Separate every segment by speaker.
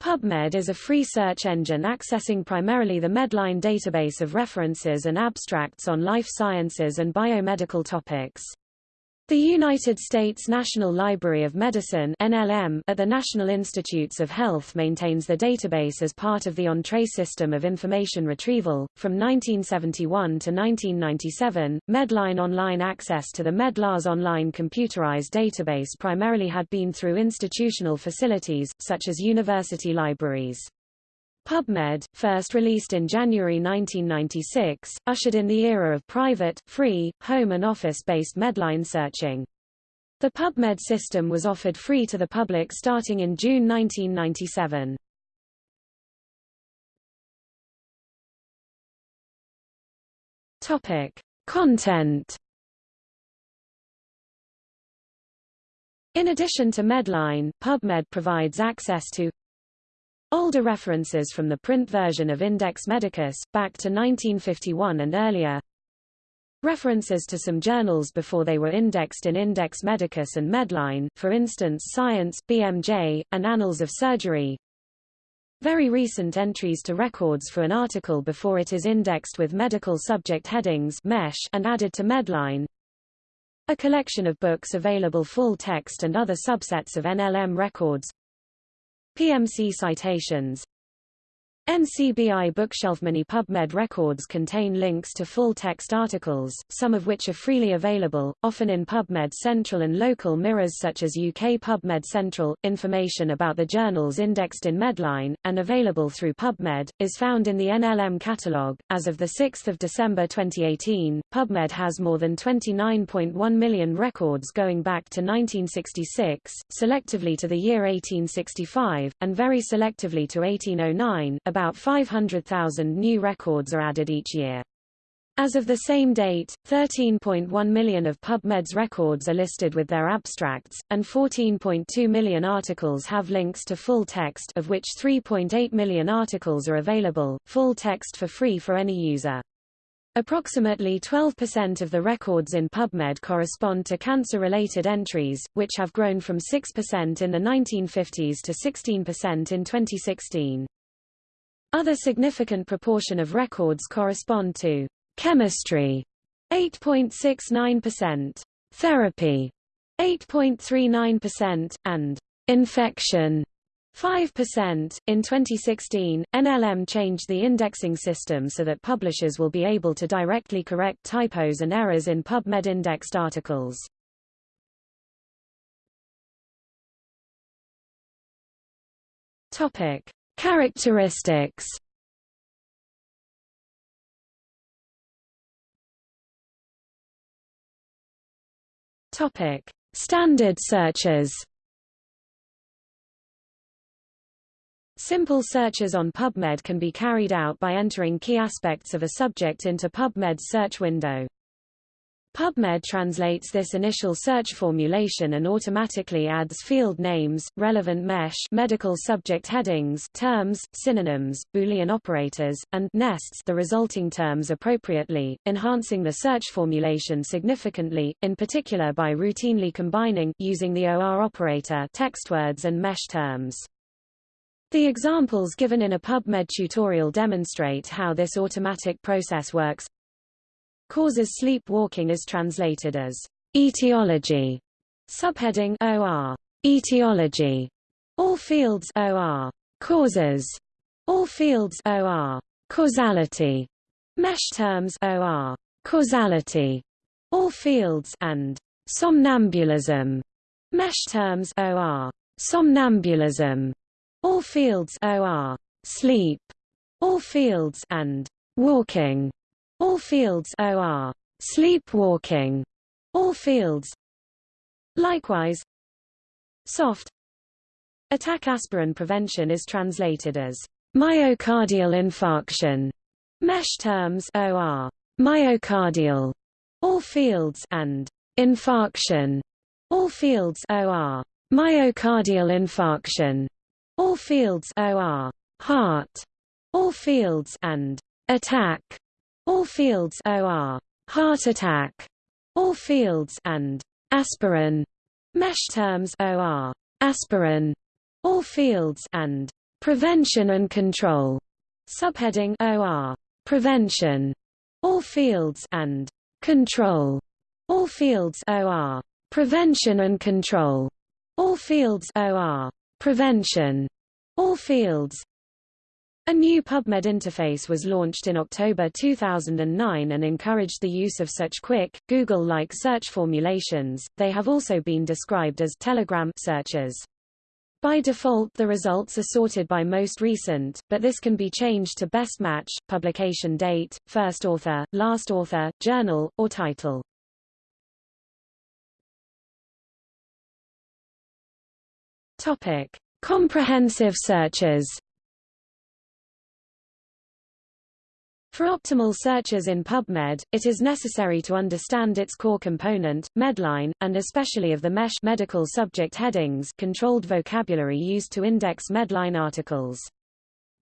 Speaker 1: PubMed is a free search engine accessing primarily the Medline database of references and abstracts on life sciences and biomedical topics. The United States National Library of Medicine NLM at the National Institutes of Health maintains the database as part of the Entrez system of information retrieval. From 1971 to 1997, Medline online access to the MedLARS online computerized database primarily had been through institutional facilities, such as university libraries. PubMed, first released in January 1996, ushered in the era of private, free, home and office-based Medline searching. The PubMed system was offered free to the public starting in June 1997. Topic: Content In addition to Medline, PubMed provides access to Older references from the print version of Index Medicus, back to 1951 and earlier. References to some journals before they were indexed in Index Medicus and Medline, for instance Science, BMJ, and Annals of Surgery. Very recent entries to records for an article before it is indexed with medical subject headings MESH and added to Medline. A collection of books available full text and other subsets of NLM records. PMC citations NCBI bookshelf many PubMed records contain links to full-text articles, some of which are freely available, often in PubMed Central and local mirrors such as UK PubMed Central. Information about the journals indexed in Medline, and available through PubMed, is found in the NLM catalogue. As of 6 December 2018, PubMed has more than 29.1 million records going back to 1966, selectively to the year 1865, and very selectively to 1809, about about 500,000 new records are added each year. As of the same date, 13.1 million of PubMed's records are listed with their abstracts, and 14.2 million articles have links to full text of which 3.8 million articles are available, full text for free for any user. Approximately 12% of the records in PubMed correspond to cancer-related entries, which have grown from 6% in the 1950s to 16% in 2016. Other significant proportion of records correspond to chemistry 8.69%, therapy 8.39%, and infection 5%. In 2016, NLM changed the indexing system so that publishers will be able to directly correct typos and errors in PubMed indexed articles. Topic: Characteristics Topic: Standard searches. Simple searches on PubMed can be carried out by entering key aspects of a subject into PubMed's search window. PubMed translates this initial search formulation and automatically adds field names, relevant MESH medical subject headings, terms, synonyms, Boolean operators, and nests the resulting terms appropriately, enhancing the search formulation significantly, in particular by routinely combining using the OR operator text words and MESH terms. The examples given in a PubMed tutorial demonstrate how this automatic process works. Causes sleepwalking is translated as etiology. Subheading OR etiology. All fields OR causes. All fields OR causality. Mesh terms OR causality. All fields and somnambulism. Mesh terms OR somnambulism. All fields OR sleep. All fields and walking. All fields OR sleepwalking. All fields. Likewise. Soft. Attack aspirin prevention is translated as myocardial infarction. Mesh terms OR myocardial. All fields and infarction. All fields OR myocardial infarction. All fields OR heart. All fields and attack all fields OR heart attack. All fields and aspirin. Mesh terms OR aspirin. All fields and Prevention and Control, subheading OR, Prevention, all fields, and Control, all fields OR, Prevention and Control, all fields OR, Prevention, all fields, a new PubMed interface was launched in October 2009 and encouraged the use of such quick, Google-like search formulations. They have also been described as Telegram searches. By default the results are sorted by most recent, but this can be changed to best match, publication date, first author, last author, journal, or title. Topic: Comprehensive searches. For optimal searches in PubMed, it is necessary to understand its core component, Medline, and especially of the MESH medical subject headings controlled vocabulary used to index Medline articles.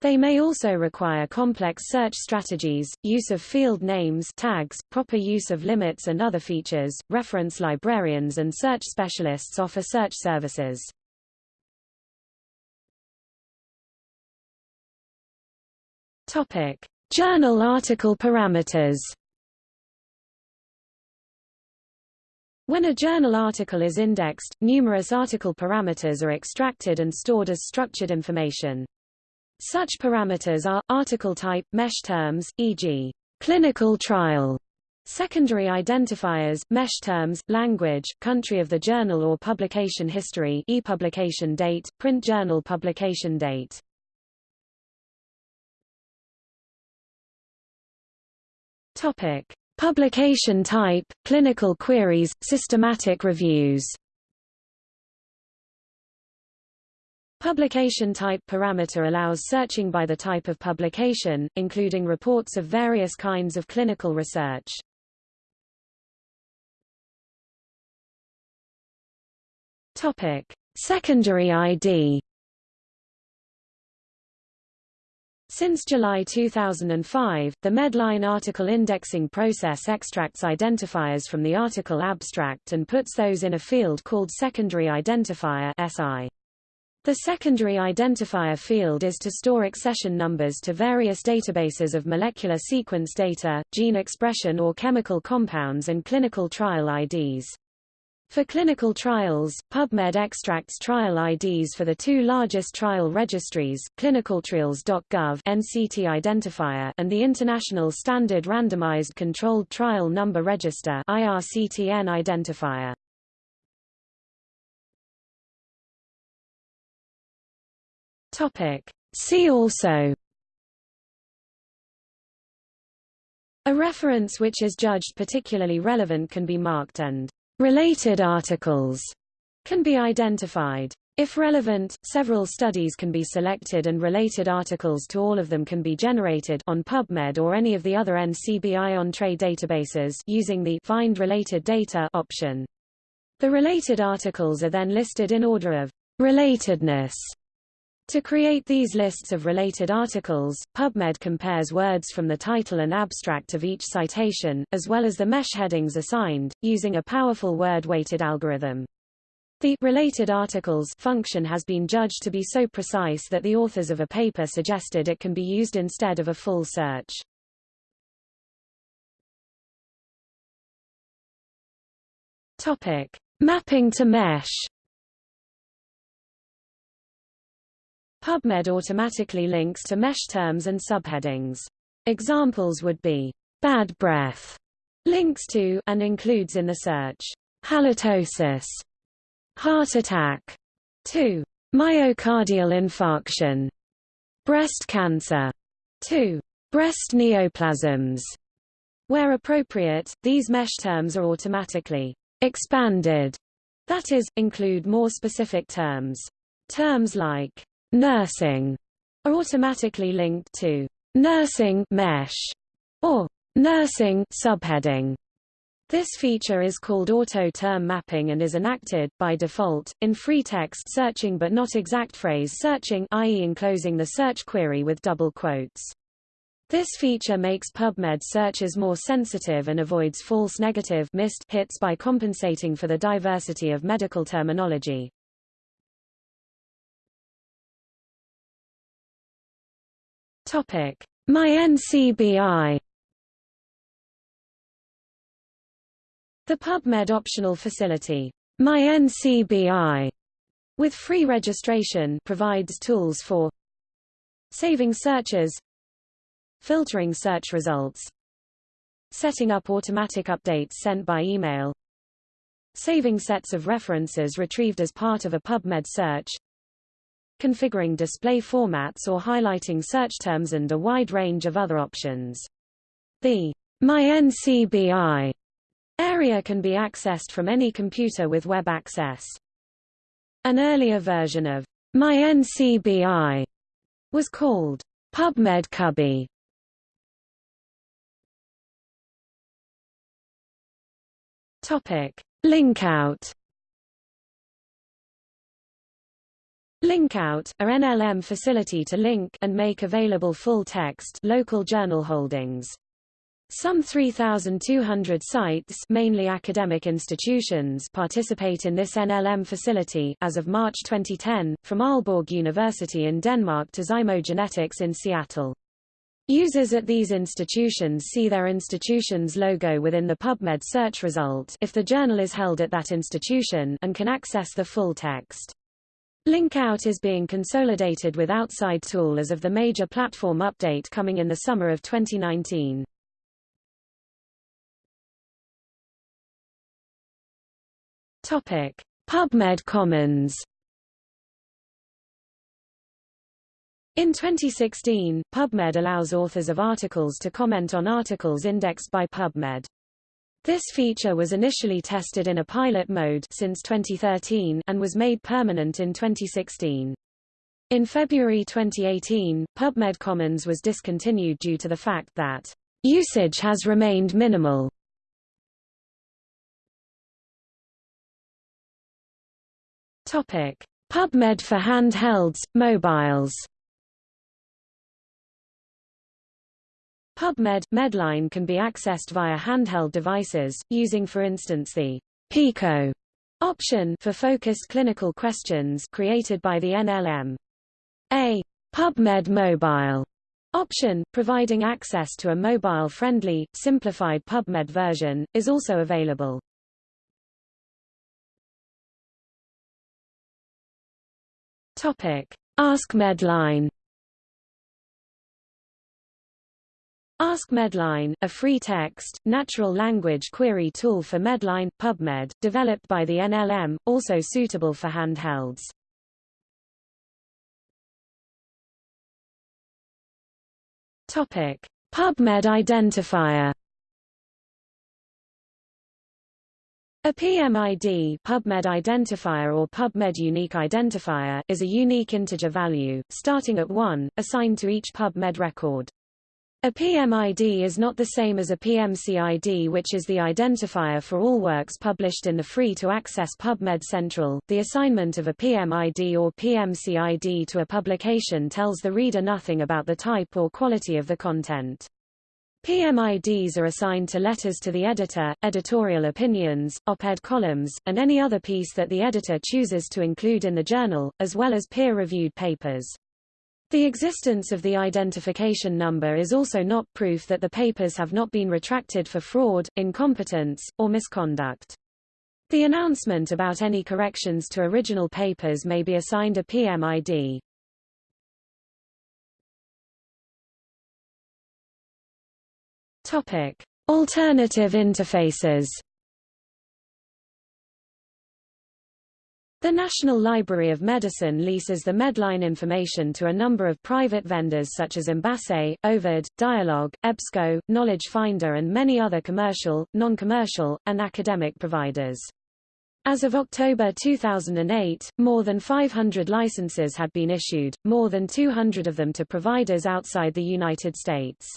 Speaker 1: They may also require complex search strategies, use of field names tags, proper use of limits and other features. Reference librarians and search specialists offer search services. Topic: Journal article parameters When a journal article is indexed, numerous article parameters are extracted and stored as structured information. Such parameters are, article type, mesh terms, e.g., clinical trial, secondary identifiers, mesh terms, language, country of the journal or publication history e-publication date, print journal publication date. Topic: Publication type, clinical queries, systematic reviews. Publication type parameter allows searching by the type of publication, including reports of various kinds of clinical research. Topic: Secondary ID Since July 2005, the Medline article indexing process extracts identifiers from the article abstract and puts those in a field called secondary identifier SI. The secondary identifier field is to store accession numbers to various databases of molecular sequence data, gene expression or chemical compounds and clinical trial IDs. For clinical trials, PubMed extracts trial IDs for the two largest trial registries, clinicaltrials.gov NCT identifier and the International Standard Randomized Controlled Trial Number Register IRCTN identifier. Topic: See also A reference which is judged particularly relevant can be marked and Related articles can be identified. If relevant, several studies can be selected and related articles to all of them can be generated on PubMed or any of the other NCBI Entrez databases using the Find Related Data option. The related articles are then listed in order of relatedness to create these lists of related articles, PubMed compares words from the title and abstract of each citation, as well as the mesh headings assigned, using a powerful word-weighted algorithm. The related articles function has been judged to be so precise that the authors of a paper suggested it can be used instead of a full search. Topic: Mapping to mesh. PubMed automatically links to mesh terms and subheadings. Examples would be bad breath, links to and includes in the search halitosis, heart attack, to myocardial infarction, breast cancer, to breast neoplasms. Where appropriate, these mesh terms are automatically expanded, that is, include more specific terms. Terms like nursing are automatically linked to nursing mesh or nursing subheading. This feature is called auto-term mapping and is enacted, by default, in free text searching but not exact phrase searching i.e. enclosing the search query with double quotes. This feature makes PubMed searches more sensitive and avoids false negative missed hits by compensating for the diversity of medical terminology. Topic: MyNCBI. The PubMed optional facility, MyNCBI, with free registration provides tools for saving searches, filtering search results, setting up automatic updates sent by email, saving sets of references retrieved as part of a PubMed search, configuring display formats or highlighting search terms and a wide range of other options. The MyNCBI area can be accessed from any computer with web access. An earlier version of MyNCBI was called PubMed Cubby. Topic: Linkout Linkout, a NLM facility to link and make available full-text local journal holdings. Some 3,200 sites mainly academic institutions participate in this NLM facility as of March 2010, from Aalborg University in Denmark to Zymogenetics in Seattle. Users at these institutions see their institution's logo within the PubMed search result if the journal is held at that institution and can access the full text. Linkout is being consolidated with Outside Tool as of the major platform update coming in the summer of 2019. Topic: PubMed Commons. In 2016, PubMed allows authors of articles to comment on articles indexed by PubMed. This feature was initially tested in a pilot mode since 2013 and was made permanent in 2016. In February 2018, PubMed Commons was discontinued due to the fact that usage has remained minimal. Topic: PubMed for handhelds, mobiles. PubMed Medline can be accessed via handheld devices, using for instance the PICO option for focused clinical questions created by the NLM. A PubMed Mobile option, providing access to a mobile-friendly, simplified PubMed version, is also available. Topic: Ask Ask Medline, a free text, natural language query tool for Medline, PubMed, developed by the NLM, also suitable for handhelds. Topic: PubMed identifier. A PMID PubMed identifier or PubMed unique identifier is a unique integer value, starting at 1, assigned to each PubMed record. A PMID is not the same as a PMCID which is the identifier for all works published in the free-to-access PubMed Central. The assignment of a PMID or PMCID to a publication tells the reader nothing about the type or quality of the content. PMIDs are assigned to letters to the editor, editorial opinions, op-ed columns, and any other piece that the editor chooses to include in the journal, as well as peer-reviewed papers. The existence of the identification number is also not proof that the papers have not been retracted for fraud, incompetence, or misconduct. The announcement about any corrections to original papers may be assigned a PMID. Topic: Alternative interfaces. The National Library of Medicine leases the Medline information to a number of private vendors such as Embase, Ovid, Dialog, EBSCO, Knowledge Finder and many other commercial, non-commercial, and academic providers. As of October 2008, more than 500 licenses had been issued, more than 200 of them to providers outside the United States.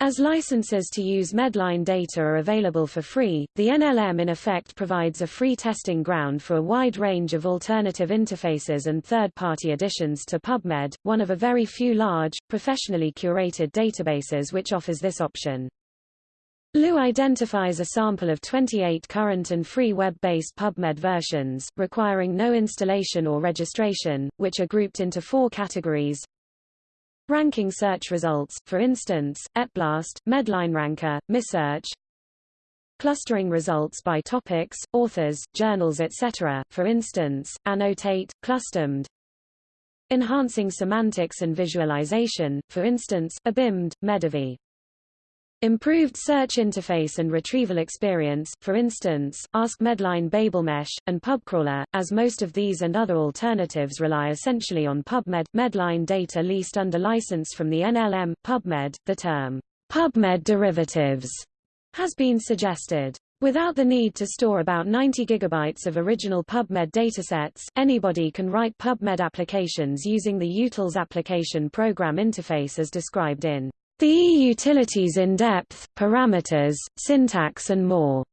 Speaker 1: As licenses to use Medline data are available for free, the NLM in effect provides a free testing ground for a wide range of alternative interfaces and third-party additions to PubMed, one of a very few large, professionally curated databases which offers this option. LU identifies a sample of 28 current and free web-based PubMed versions, requiring no installation or registration, which are grouped into four categories. Ranking search results, for instance, ETBLAST, Medline Ranker, MiSearch. Clustering results by topics, authors, journals etc., for instance, Annotate, ClusterMed. Enhancing semantics and visualization, for instance, EBIMed, MedEvi. Improved search interface and retrieval experience, for instance, Ask Medline BabelMesh, and PubCrawler, as most of these and other alternatives rely essentially on PubMed, Medline data leased under license from the NLM, PubMed. The term, PubMed derivatives, has been suggested. Without the need to store about 90 gigabytes of original PubMed datasets, anybody can write PubMed applications using the utils application program interface as described in the E-utilities in-depth, parameters, syntax and more,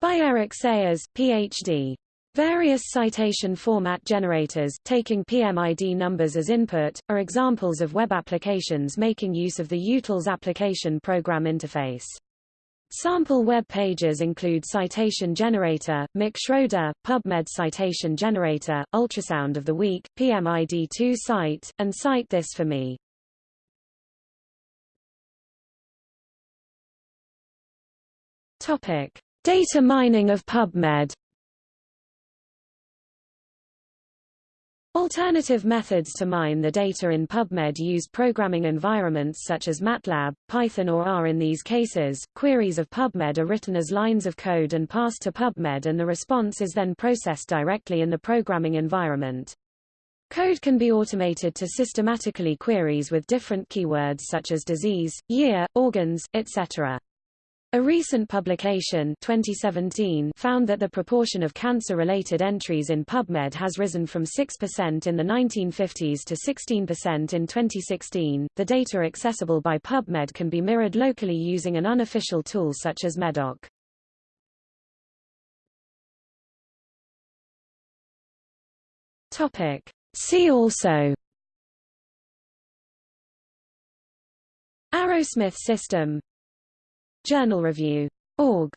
Speaker 1: by Eric Sayers, Ph.D. Various citation format generators, taking PMID numbers as input, are examples of web applications making use of the utils application program interface. Sample web pages include Citation Generator, Mick Schroeder, PubMed Citation Generator, Ultrasound of the Week, PMID2 Cite, and Cite This for Me. Topic: Data mining of PubMed. Alternative methods to mine the data in PubMed use programming environments such as MATLAB, Python or R. In these cases, queries of PubMed are written as lines of code and passed to PubMed and the response is then processed directly in the programming environment. Code can be automated to systematically queries with different keywords such as disease, year, organs, etc. A recent publication 2017 found that the proportion of cancer-related entries in PubMed has risen from 6% in the 1950s to 16% in 2016. The data accessible by PubMed can be mirrored locally using an unofficial tool such as Medoc. Topic: See also Arrowsmith system Journal review. Org.